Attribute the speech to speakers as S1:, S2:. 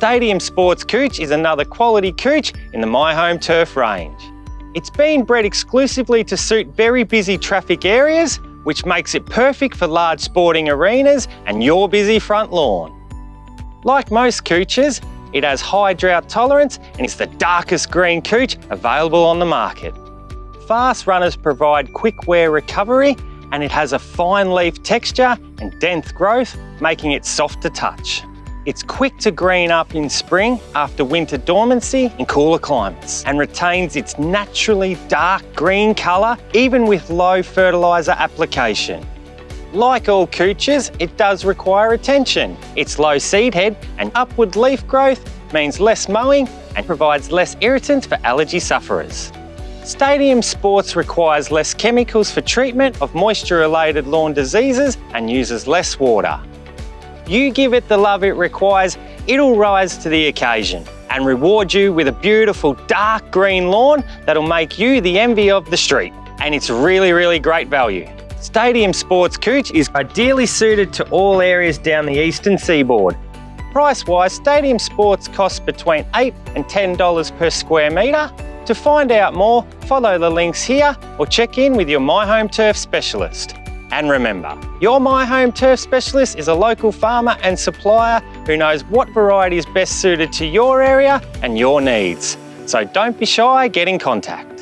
S1: Stadium Sports Cooch is another quality cooch in the My Home Turf range. It's been bred exclusively to suit very busy traffic areas, which makes it perfect for large sporting arenas and your busy front lawn. Like most cooches, it has high drought tolerance and is the darkest green cooch available on the market. Fast runners provide quick wear recovery and it has a fine leaf texture and dense growth, making it soft to touch. It's quick to green up in spring after winter dormancy in cooler climates and retains its naturally dark green colour even with low fertiliser application. Like all cooches, it does require attention. Its low seed head and upward leaf growth means less mowing and provides less irritants for allergy sufferers. Stadium Sports requires less chemicals for treatment of moisture-related lawn diseases and uses less water. You give it the love it requires, it'll rise to the occasion and reward you with a beautiful dark green lawn that'll make you the envy of the street. And it's really, really great value. Stadium Sports Cooch is ideally suited to all areas down the eastern seaboard. Price-wise, Stadium Sports costs between 8 and $10 per square metre to find out more, follow the links here or check in with your My Home Turf specialist. And remember, your My Home Turf specialist is a local farmer and supplier who knows what variety is best suited to your area and your needs. So don't be shy, get in contact.